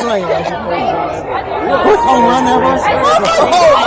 算一个是我操南方